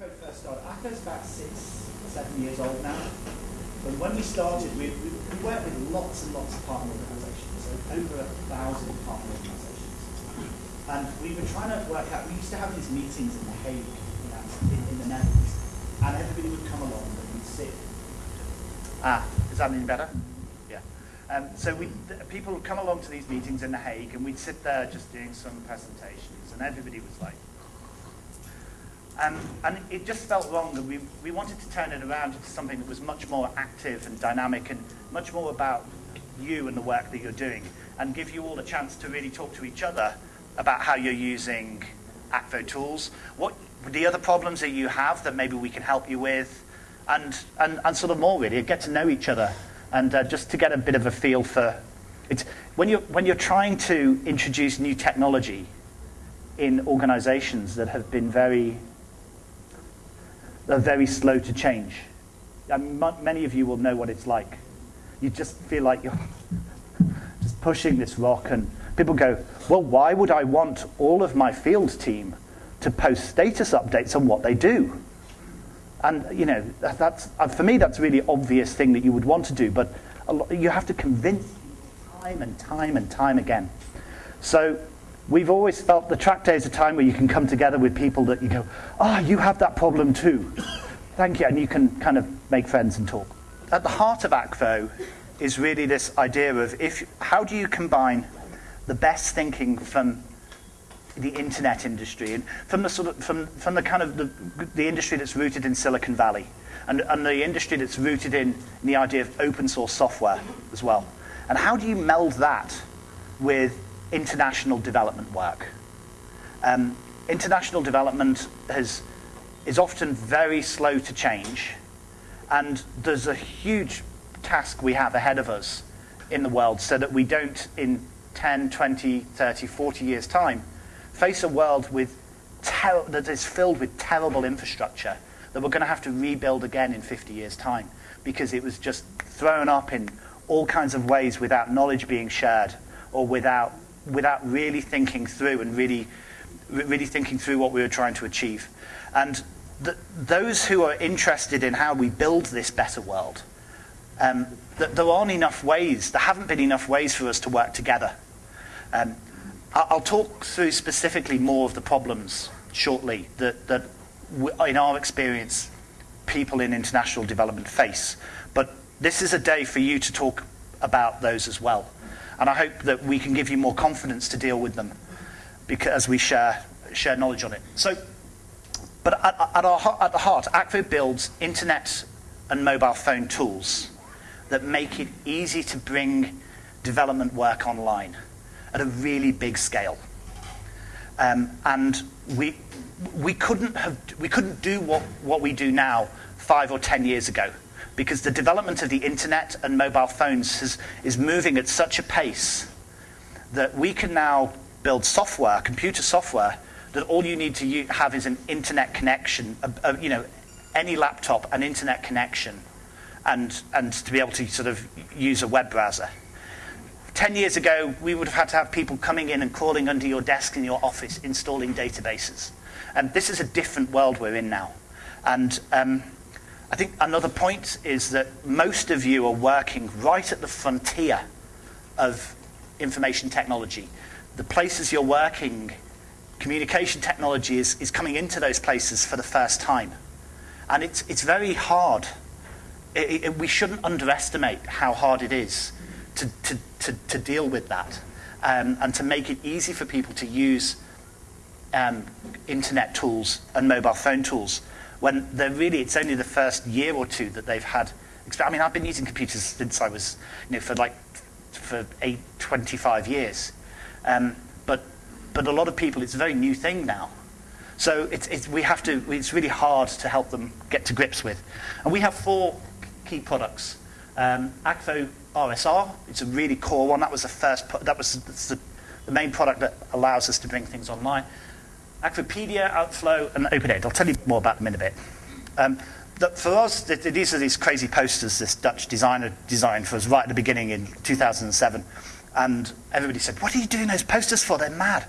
Akvo first started, Akvo's about six, seven years old now. But when we started, we, we, we worked with lots and lots of partner organisations, so over a thousand partner organisations. And we were trying to work out, we used to have these meetings in The Hague, you know, in, in the Netherlands, and everybody would come along and we'd sit. Ah, is that any better? Yeah. Um, so we, people would come along to these meetings in The Hague, and we'd sit there just doing some presentations, and everybody was like, um, and it just felt wrong, and we, we wanted to turn it around into something that was much more active and dynamic and much more about you and the work that you're doing, and give you all a chance to really talk to each other about how you're using Akvo tools, what the other problems that you have that maybe we can help you with, and, and, and sort of more really, get to know each other, and uh, just to get a bit of a feel for it. When you're, when you're trying to introduce new technology in organizations that have been very are very slow to change. Many of you will know what it's like. You just feel like you're just pushing this rock, and people go, Well, why would I want all of my field team to post status updates on what they do? And, you know, that's, uh, for me, that's a really obvious thing that you would want to do, but you have to convince time and time and time again. So we've always felt the track day is a time where you can come together with people that you go, ah, oh, you have that problem too. Thank you. And you can kind of make friends and talk. At the heart of Akvo is really this idea of if, how do you combine the best thinking from the internet industry and from the sort of from, from the kind of the, the industry that's rooted in Silicon Valley and, and the industry that's rooted in, in the idea of open source software as well. And how do you meld that with international development work. Um, international development has, is often very slow to change, and there's a huge task we have ahead of us in the world so that we don't, in 10, 20, 30, 40 years' time, face a world with that is filled with terrible infrastructure that we're going to have to rebuild again in 50 years' time because it was just thrown up in all kinds of ways without knowledge being shared or without without really thinking through and really, really thinking through what we were trying to achieve. And the, those who are interested in how we build this better world, um, there aren't enough ways, there haven't been enough ways for us to work together. Um, I'll talk through specifically more of the problems shortly that, that in our experience, people in international development face. But this is a day for you to talk about those as well. And I hope that we can give you more confidence to deal with them because as we share, share knowledge on it. So, but at, at, our, at the heart, Akvo builds internet and mobile phone tools that make it easy to bring development work online at a really big scale. Um, and we, we, couldn't have, we couldn't do what, what we do now five or ten years ago because the development of the internet and mobile phones has, is moving at such a pace that we can now build software, computer software, that all you need to have is an internet connection, a, a, you know, any laptop, an internet connection, and, and to be able to sort of use a web browser. Ten years ago, we would have had to have people coming in and crawling under your desk in your office, installing databases. And this is a different world we're in now. And um, I think another point is that most of you are working right at the frontier of information technology. The places you're working, communication technology is, is coming into those places for the first time. And it's, it's very hard. It, it, we shouldn't underestimate how hard it is to, to, to, to deal with that um, and to make it easy for people to use um, internet tools and mobile phone tools when they're really, it's only the first year or two that they've had. I mean, I've been using computers since I was, you know, for like, for eight, 25 years. Um, but, but a lot of people, it's a very new thing now. So it's, it's, we have to, it's really hard to help them get to grips with. And we have four key products. Um, Akvo RSR, it's a really core one. That was the first, that was the, the main product that allows us to bring things online. Akvopedia, Outflow, and OpenAid. I'll tell you more about them in a bit. Um, for us, these are these crazy posters this Dutch designer designed for us right at the beginning in 2007. And everybody said, what are you doing those posters for? They're mad.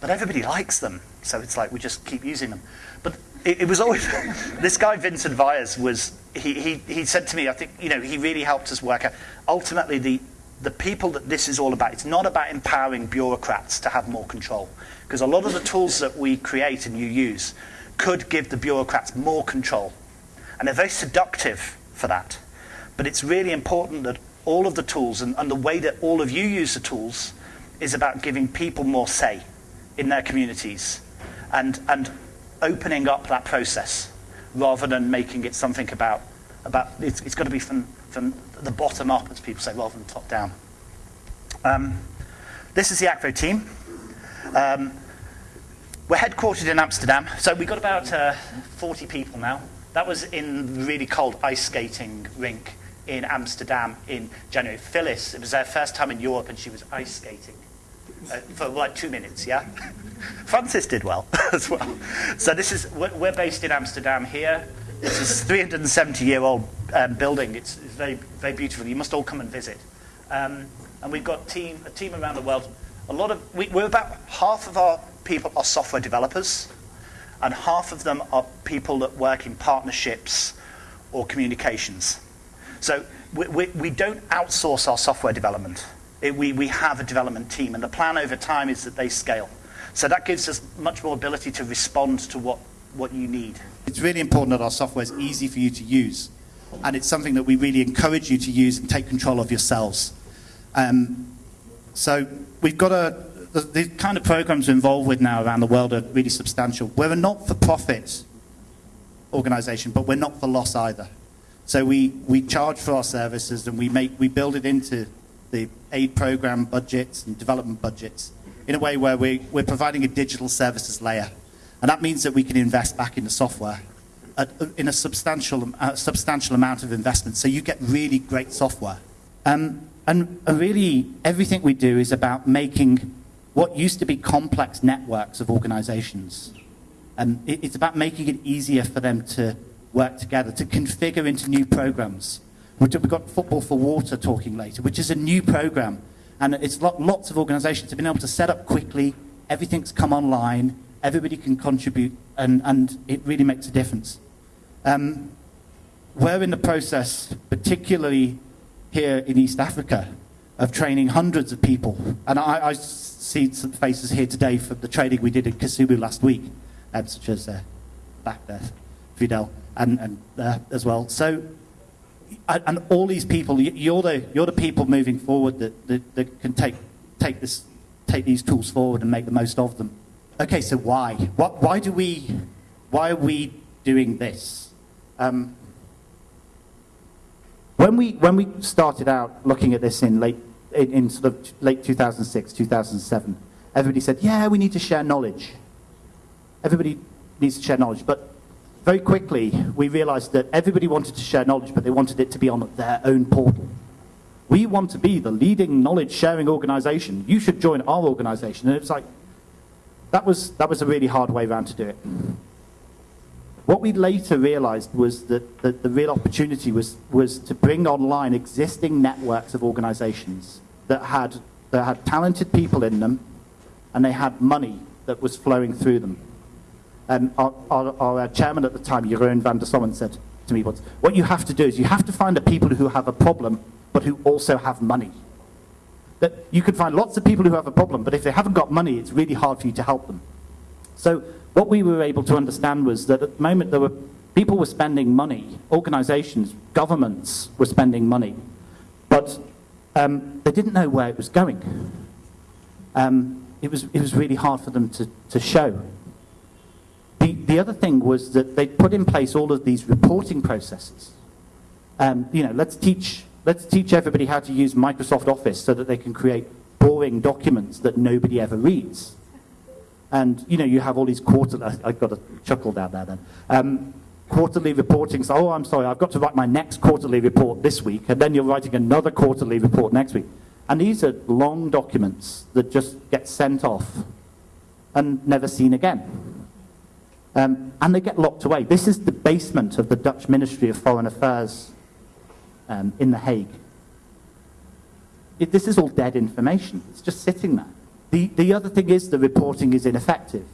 but everybody likes them. So it's like we just keep using them. But it, it was always, this guy, Vincent Viers, was, he, he, he said to me, I think, you know, he really helped us work out, ultimately the, the people that this is all about, it's not about empowering bureaucrats to have more control. Because a lot of the tools that we create and you use could give the bureaucrats more control. And they're very seductive for that. But it's really important that all of the tools and, and the way that all of you use the tools is about giving people more say in their communities and, and opening up that process rather than making it something about, about it's, it's got to be from, from the bottom up, as people say, rather than top down. Um, this is the Akvo team. Um, we're headquartered in Amsterdam, so we've got about uh, 40 people now. That was in really cold ice skating rink in Amsterdam in January. Phyllis, it was her first time in Europe and she was ice skating uh, for like two minutes, yeah? Francis did well as well. So this is, we're, based in Amsterdam here. This is a 370 year old um, building. It's, it's, very, very beautiful. You must all come and visit. Um, and we've got team, a team around the world. A lot of, we, we're about half of our people are software developers and half of them are people that work in partnerships or communications. So we, we, we don't outsource our software development. It, we, we have a development team, and the plan over time is that they scale. So that gives us much more ability to respond to what, what you need. It's really important that our software is easy for you to use, and it's something that we really encourage you to use and take control of yourselves. Um, so we've got a, the, the, kind of programs we're involved with now around the world are really substantial. We're a not-for-profit organization, but we're not for loss either. So we, we charge for our services and we, make, we build it into the aid program budgets and development budgets in a way where we, we're providing a digital services layer. And that means that we can invest back in the software at, in a substantial, uh, substantial amount of investment. So you get really great software. Um, and really, everything we do is about making what used to be complex networks of organizations. It's about making it easier for them to work together to configure into new programs. We've got Football for Water talking later, which is a new program. And it's lots of organizations have been able to set up quickly, everything's come online, everybody can contribute, and, and it really makes a difference. Um, we're in the process, particularly here in East Africa, of training hundreds of people. And I, I see some faces here today from the training we did in Kisumu last week, um, such as uh, back there, Fidel and, and uh, as well. So, and all these people, you're the, you're the people moving forward that, that, that can take, take, this, take these tools forward and make the most of them. Okay, so why? What, why, do we, why are we doing this? Um, when, we, when we started out looking at this in late, in, in sort of late 2006, 2007, everybody said, yeah, we need to share knowledge. Everybody needs to share knowledge. But very quickly, we realized that everybody wanted to share knowledge, but they wanted it to be on their own portal. We want to be the leading knowledge sharing organization. You should join our organization. And it was like, that was, that was a really hard way around to do it. What we later realized was that, that the real opportunity was, was to bring online existing networks of organizations that had, that had talented people in them and they had money that was flowing through them. Our, our, our, chairman at the time, Jeroen van der Sommen, said to me once, what you have to do is you have to find the people who have a problem, but who also have money. That you can find lots of people who have a problem, but if they haven't got money, it's really hard for you to help them. So what we were able to understand was that at the moment there were people were spending money, organizations, governments were spending money, but um, they didn't know where it was going. Um, it, was, it was really hard for them to, to show. The, the other thing was that they put in place all of these reporting processes. Um, you know, let's teach, let's teach everybody how to use Microsoft Office so that they can create boring documents that nobody ever reads. And, you know, you have all these quarterly, I've got a chuckle down there then. Um, quarterly reporting, so, oh, I'm sorry, I've got to write my next quarterly report this week, and then you're writing another quarterly report next week. And these are long documents that just get sent off and never seen again. Um, and they get locked away. This is the basement of the Dutch Ministry of Foreign Affairs um, in The Hague. It, this is all dead information. It's just sitting there. The, the other thing is the reporting is ineffective.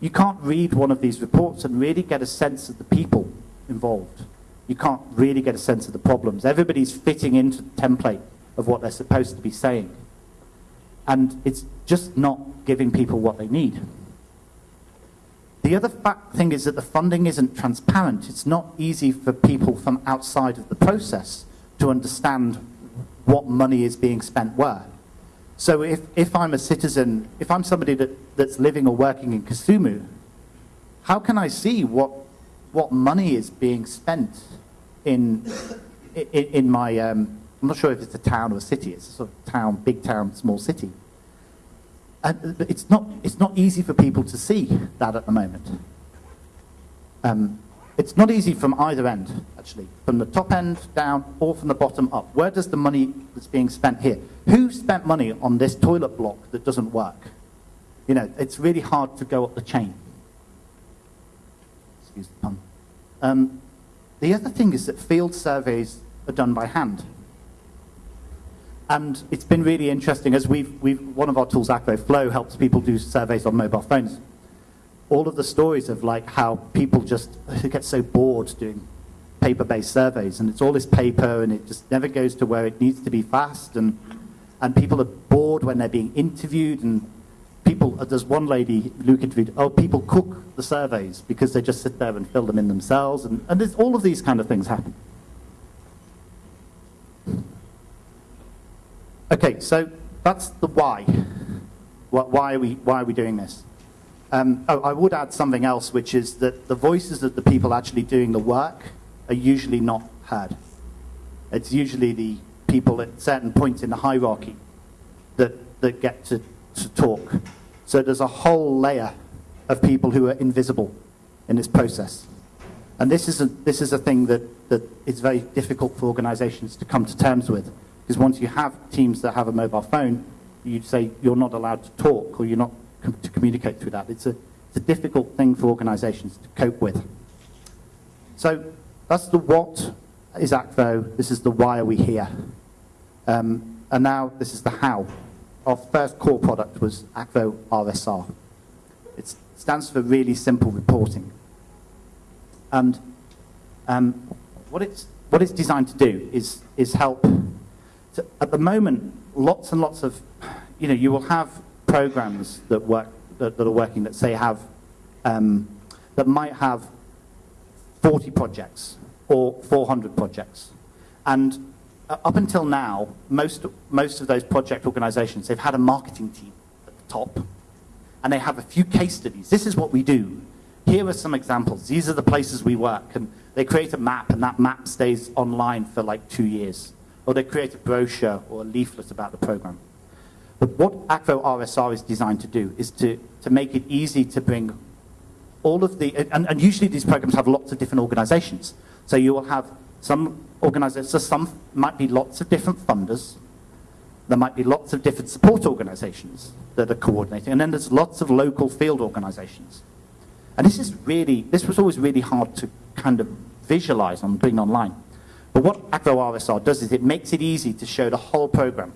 You can't read one of these reports and really get a sense of the people involved. You can't really get a sense of the problems. Everybody's fitting into the template of what they're supposed to be saying. And it's just not giving people what they need. The other fact thing is that the funding isn't transparent. It's not easy for people from outside of the process to understand what money is being spent where. So if, if I'm a citizen, if I'm somebody that, that's living or working in Kisumu, how can I see what, what money is being spent in, in, in my, um, I'm not sure if it's a town or a city, it's a sort of town, big town, small city. And it's not, it's not easy for people to see that at the moment. Um, it's not easy from either end, actually, from the top end down or from the bottom up. Where does the money that's being spent here? Who spent money on this toilet block that doesn't work? You know, it's really hard to go up the chain. Excuse the pun. Um, the other thing is that field surveys are done by hand. And it's been really interesting as we've, we've one of our tools, Akvo Flow, helps people do surveys on mobile phones all of the stories of like how people just get so bored doing paper-based surveys and it's all this paper and it just never goes to where it needs to be fast and and people are bored when they're being interviewed and people there's one lady Luke interviewed oh people cook the surveys because they just sit there and fill them in themselves and, and there's all of these kind of things happen. Okay so that's the why. Why are we why are we doing this? Um, oh, I would add something else, which is that the voices of the people actually doing the work are usually not heard. It's usually the people at certain points in the hierarchy that, that get to, to talk. So there's a whole layer of people who are invisible in this process. And this is a, this is a thing that, that is very difficult for organizations to come to terms with. Because once you have teams that have a mobile phone, you say you're not allowed to talk or you're not com to communicate through that. It's a, it's a difficult thing for organizations to cope with. So that's the what is Akvo, this is the why are we here. Um, and now this is the how. Our first core product was Akvo RSR. It stands for really simple reporting. And um, what, it's, what it's designed to do is, is help. To, at the moment, lots and lots of, you know, you will have programs that work that, that are working that say have um, that might have 40 projects or 400 projects. And up until now, most, most of those project organizations, they've had a marketing team at the top, and they have a few case studies. This is what we do. Here are some examples. These are the places we work. And they create a map, and that map stays online for like two years. Or they create a brochure or a leaflet about the program. But what Akvo RSR is designed to do is to, to make it easy to bring all of the, and, and usually these programs have lots of different organizations. So you will have some organizations, so some might be lots of different funders, there might be lots of different support organizations that are coordinating, and then there's lots of local field organizations. And this is really, this was always really hard to kind of visualize on being online. But what Akvo RSR does is it makes it easy to show the whole program.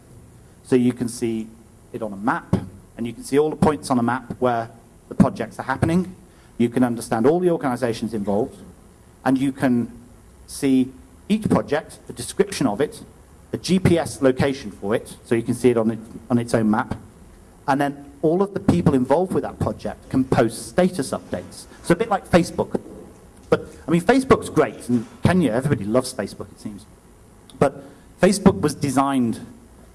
So you can see it on a map, and you can see all the points on a map where the projects are happening. You can understand all the organizations involved, and you can see each project, the description of it, a GPS location for it, so you can see it on, it on its own map, and then all of the people involved with that project can post status updates. So a bit like Facebook. But, I mean, Facebook's great, and Kenya, everybody loves Facebook, it seems. But Facebook was designed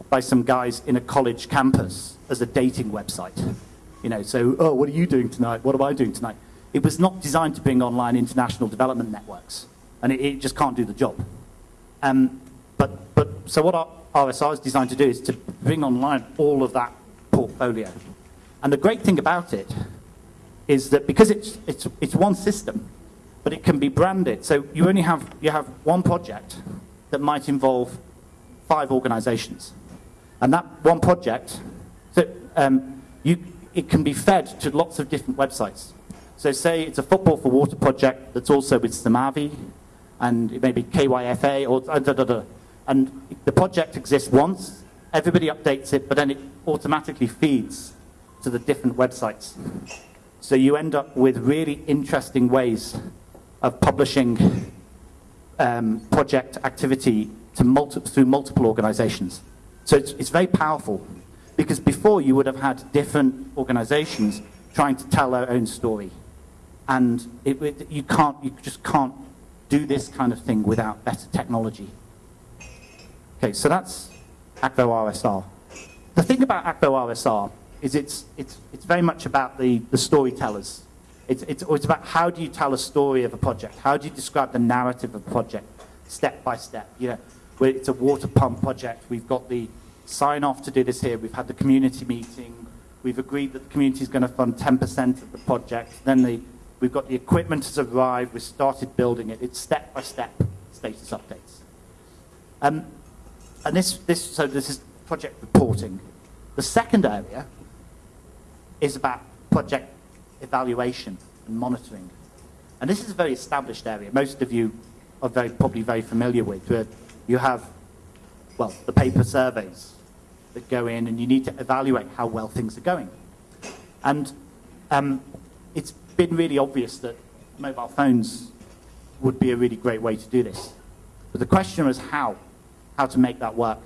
by some guys in a college campus as a dating website. You know, so, oh, what are you doing tonight? What am I doing tonight? It was not designed to bring online international development networks, and it, it just can't do the job. Um, but, but, so what our RSR is designed to do is to bring online all of that portfolio. And the great thing about it is that because it's, it's, it's one system, but it can be branded. So you only have, you have one project that might involve five organizations. And that one project, so, um, you, it can be fed to lots of different websites. So say it's a Football for Water project that's also with Simavi, and it may be KYFA, or da, da, da. and the project exists once, everybody updates it, but then it automatically feeds to the different websites. So you end up with really interesting ways of publishing um, project activity multi through multiple organizations. So it's, it's very powerful because before you would have had different organizations trying to tell their own story. And it, it, you, can't, you just can't do this kind of thing without better technology. Okay, so that's Akvo RSR. The thing about Akvo RSR is it's, it's, it's very much about the, the storytellers. It's, it's, it's about how do you tell a story of a project? How do you describe the narrative of a project, step by step? You know, it's a water pump project. We've got the sign off to do this here. We've had the community meeting. We've agreed that the community is going to fund 10% of the project. Then the, we've got the equipment has arrived. We've started building it. It's step by step status updates. Um, and this, this, so this is project reporting. The second area is about project evaluation and monitoring. And this is a very established area. Most of you are very, probably very familiar with, where you have, well, the paper surveys that go in and you need to evaluate how well things are going. And um, it's been really obvious that mobile phones would be a really great way to do this. But the question was how, how to make that work.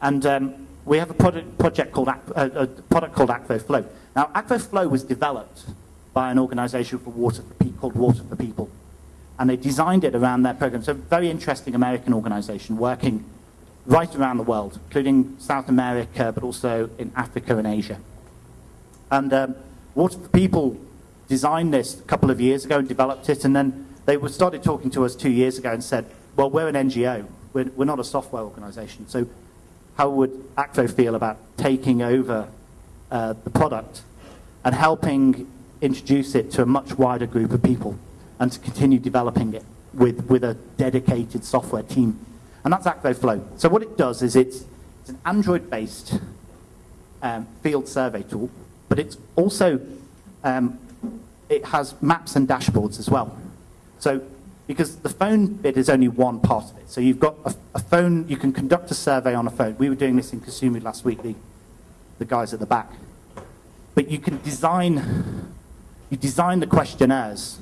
And um, we have a product, project called, uh, a product called Akvo Flow. Now, Akvo Flow was developed by an organization for water for called Water for People. And they designed it around their program. So a very interesting American organization working right around the world, including South America, but also in Africa and Asia. And um, Water for People designed this a couple of years ago and developed it, and then they started talking to us two years ago and said, well, we're an NGO. We're, we're not a software organization. So how would Akvo feel about taking over uh, the product and helping introduce it to a much wider group of people and to continue developing it with, with a dedicated software team. And that's Akvo Flow. So what it does is it's, it's an Android-based um, field survey tool, but it's also, um, it has maps and dashboards as well. So because the phone bit is only one part of it. So you've got a, a, phone, you can conduct a survey on a phone. We were doing this in Kisumu last week, the, the guys at the back. But you can design, you design the questionnaires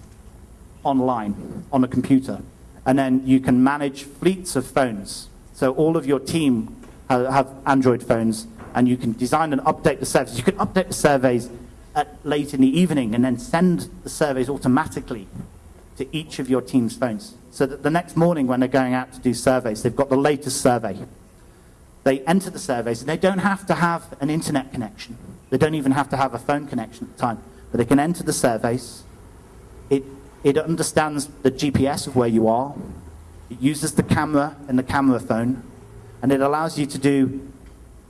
online on a computer. And then you can manage fleets of phones. So all of your team have Android phones and you can design and update the surveys. You can update the surveys at late in the evening and then send the surveys automatically to each of your team's phones. So that the next morning when they're going out to do surveys, they've got the latest survey. They enter the surveys and they don't have to have an internet connection. They don't even have to have a phone connection at the time. But they can enter the surveys. It, it understands the GPS of where you are. It uses the camera in the camera phone. And it allows you to do,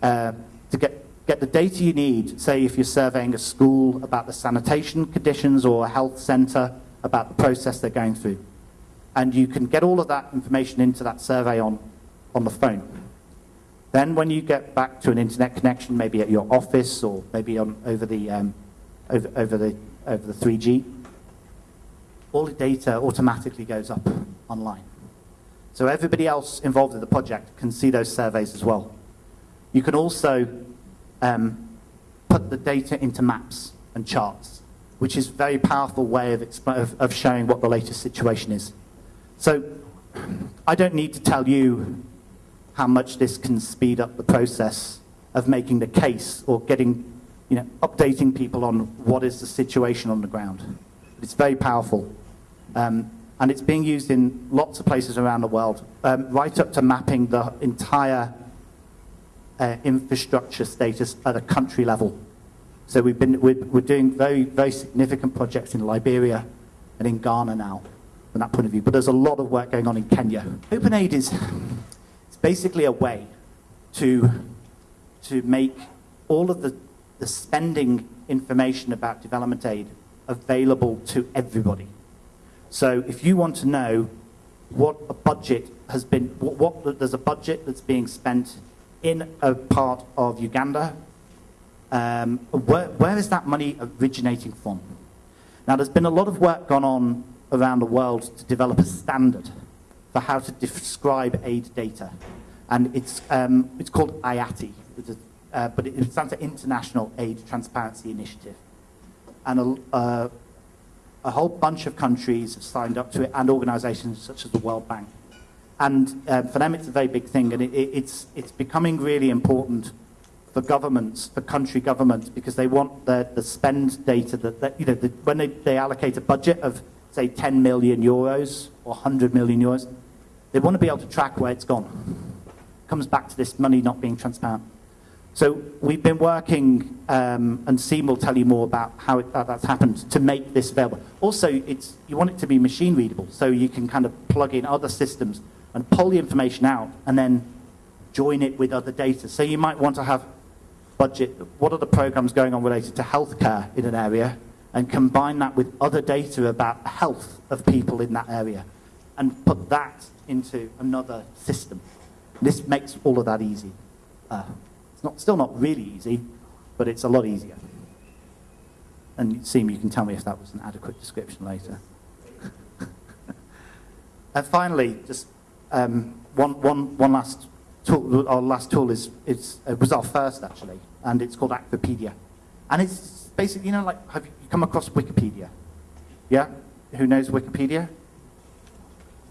uh, to get, get the data you need, say if you're surveying a school about the sanitation conditions or a health center, about the process they're going through. And you can get all of that information into that survey on, on the phone. Then when you get back to an internet connection, maybe at your office or maybe on, over, the, um, over, over, the, over the 3G, all the data automatically goes up online. So everybody else involved in the project can see those surveys as well. You can also um, put the data into maps and charts which is a very powerful way of, of, of showing what the latest situation is. So I don't need to tell you how much this can speed up the process of making the case or getting, you know, updating people on what is the situation on the ground. It's very powerful. Um, and it's being used in lots of places around the world, um, right up to mapping the entire uh, infrastructure status at a country level. So we've been, we're, we're doing very, very significant projects in Liberia and in Ghana now from that point of view. But there's a lot of work going on in Kenya. OpenAid is it's basically a way to, to make all of the, the spending information about development aid available to everybody. So if you want to know what a budget has been, what, what there's a budget that's being spent in a part of Uganda um, where, where is that money originating from? Now, there's been a lot of work gone on around the world to develop a standard for how to describe aid data. And it's, um, it's called IATI. Uh, but it, it stands for International Aid Transparency Initiative. And a, uh, a whole bunch of countries have signed up to it, and organizations such as the World Bank. And um, for them, it's a very big thing, and it, it, it's, it's becoming really important for governments, for country governments, because they want the, the spend data that, that you know, the, when they, they allocate a budget of, say, 10 million euros or 100 million euros, they want to be able to track where it's gone. comes back to this money not being transparent. So we've been working, um, and Siem will tell you more about how it, uh, that's happened to make this available. Also, it's, you want it to be machine readable, so you can kind of plug in other systems and pull the information out and then join it with other data. So you might want to have budget, what are the programs going on related to healthcare in an area, and combine that with other data about the health of people in that area, and put that into another system. This makes all of that easy. Uh, it's not, still not really easy, but it's a lot easier. And Siem, you can tell me if that was an adequate description later. and finally, just um, one, one, one last tool, our last tool is, is, uh, was our first actually, and it's called Akvopedia. And it's basically, you know, like, have you come across Wikipedia? Yeah? Who knows Wikipedia?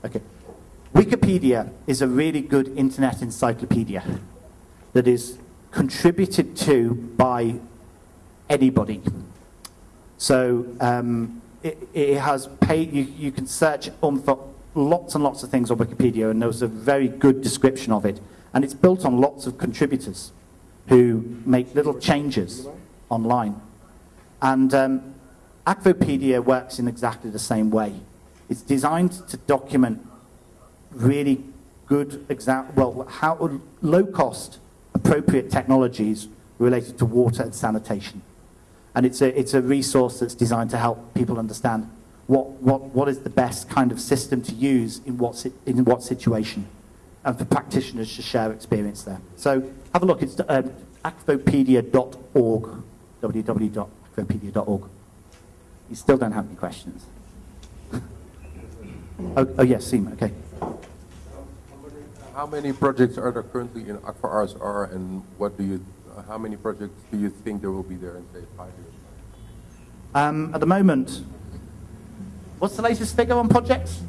Okay. Wikipedia is a really good internet encyclopedia that is contributed to by anybody. So um, it, it, has paid, you, you can search on for lots and lots of things on Wikipedia, and there was a very good description of it. And it's built on lots of contributors who make little changes online. And um, Akvopedia works in exactly the same way. It's designed to document really good, well, how low-cost, appropriate technologies related to water and sanitation. And it's a, it's a resource that's designed to help people understand what, what, what is the best kind of system to use in what, in what situation and for practitioners to share experience there. So have a look. It's um, akvopedia.org, www.akvopedia.org. You still don't have any questions? oh, oh, yes, Siem, okay. How many projects are there currently in Akvo RSR and what do you, how many projects do you think there will be there in, say, five years? Um, at the moment, what's the latest figure on projects?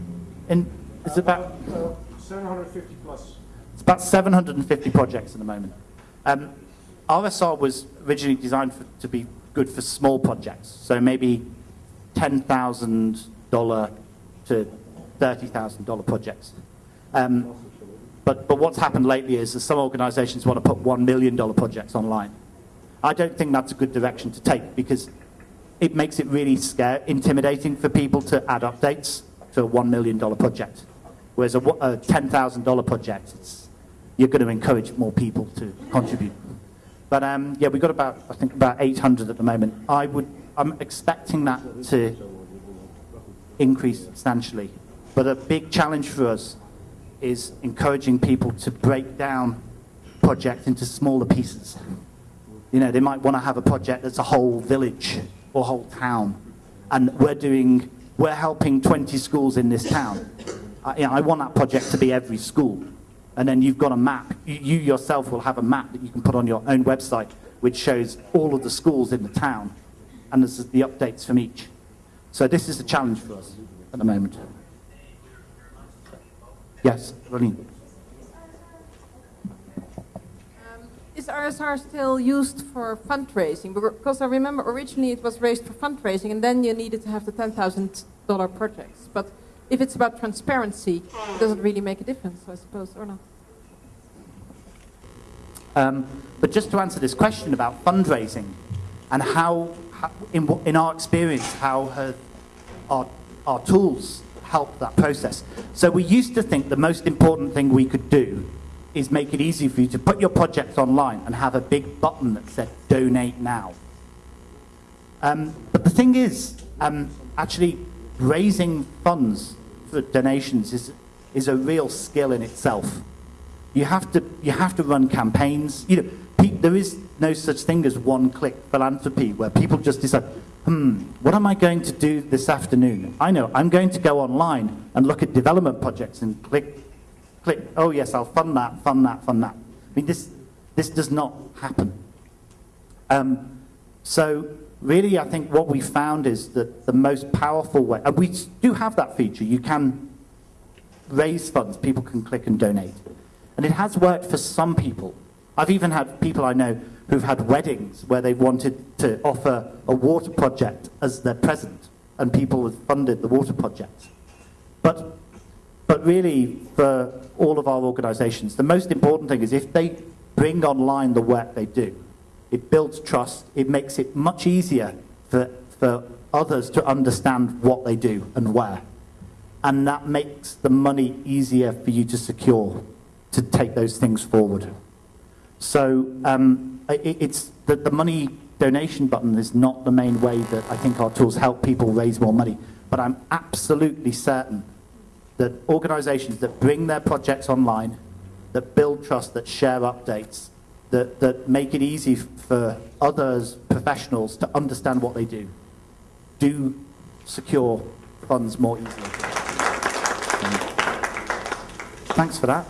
In, is it about... Uh, 750 plus. It's about 750 projects at the moment. Um, RSR was originally designed for, to be good for small projects, so maybe $10,000 to $30,000 projects. Um, but, but what's happened lately is that some organizations want to put $1 million projects online. I don't think that's a good direction to take because it makes it really scare, intimidating for people to add updates to a $1 million project. Whereas a, a $10,000 project, you're going to encourage more people to contribute. But um, yeah, we've got about, I think, about 800 at the moment. I would, I'm expecting that to increase substantially. But a big challenge for us is encouraging people to break down projects into smaller pieces. You know, they might want to have a project that's a whole village or whole town. And we're doing, we're helping 20 schools in this town. I, you know, I want that project to be every school. And then you've got a map. You, you yourself will have a map that you can put on your own website, which shows all of the schools in the town. And there's the updates from each. So this is a challenge for us at the moment. Yes, Rolene. Um, is RSR still used for fundraising? Because I remember originally it was raised for fundraising and then you needed to have the $10,000 projects. But if it's about transparency, it doesn't really make a difference, I suppose, or not? Um, but just to answer this question about fundraising and how, how in, in our experience, how have our, our tools helped that process? So we used to think the most important thing we could do is make it easy for you to put your project online and have a big button that said donate now. Um, but the thing is, um, actually raising funds for donations is, is a real skill in itself. You have to, you have to run campaigns. You know, there is no such thing as one-click philanthropy where people just decide, hmm, what am I going to do this afternoon? I know, I'm going to go online and look at development projects and click, click, oh yes, I'll fund that, fund that, fund that. I mean, this, This does not happen. Um, so really, I think what we found is that the most powerful way, and we do have that feature, you can raise funds, people can click and donate. And it has worked for some people. I've even had people I know who've had weddings where they've wanted to offer a water project as their present, and people have funded the water project. But, but really, for all of our organizations, the most important thing is if they bring online the work they do, it builds trust, it makes it much easier for, for others to understand what they do and where. And that makes the money easier for you to secure, to take those things forward. So um, it, it's the, the money donation button is not the main way that I think our tools help people raise more money. But I'm absolutely certain that organizations that bring their projects online, that build trust, that share updates, that, that make it easy for others, professionals, to understand what they do, do secure funds more easily. Thanks for that.